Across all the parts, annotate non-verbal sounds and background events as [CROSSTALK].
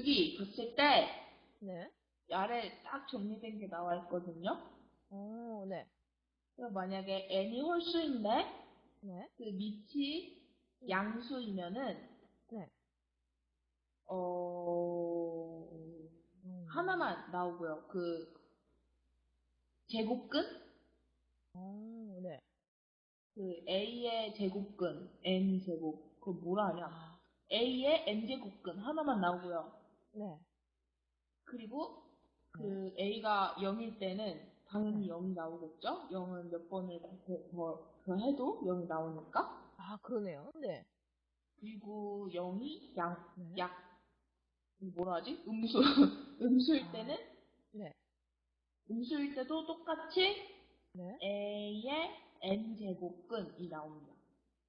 여기 봤을 때 네. 아래 딱 정리된 게 나와 있거든요. 어, 네. 그럼 만약에 n이 홀수인데 네. 그 밑이 양수이면은 네. 어 음. 하나만 나오고요. 그 제곱근 어, 네. 그 a의 제곱근 n 제곱 그거 뭐라 하냐? 아, a의 n 제곱근 하나만 나오고요. 네. 그리고 그 a가 0일 때는 당연히 0이 나오겠죠? 0은 몇 번을 더, 더, 더 해도 0이 나오니까. 아, 그러네요. 네. 그리고 0이 양, 네. 약, 뭐라 하지? 음수. [LAUGHS] 음수일 아. 때는, 네. 음수일 때도 똑같이 네. a의 n제곱근이 나옵니다.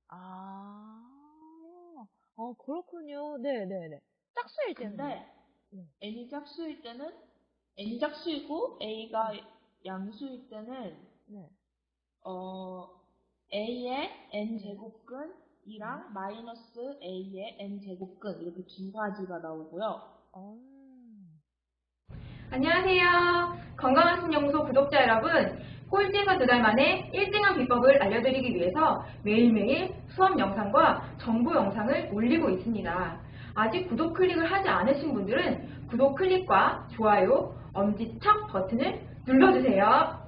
아, 어, 그렇군요. 네네네. 짝수일 텐데. 근데 네. n이 짝수일 때는 n이 짝수이고 a가 양수일 때는 네. 어 a의 n 제곱근 이랑 마이너스 a의 n 제곱근 이렇게 두 가지가 나오고요. 어, 안녕하세요. 건강한 신연구소 구독자 여러분. 꼴찌가 두 달 만에 1등한 비법을 알려드리기 위해서 매일매일 수업 영상과 정보 영상을 올리고 있습니다. 아직 구독 클릭을 하지 않으신 분들은 구독 클릭과 좋아요, 엄지척 버튼을 눌러주세요.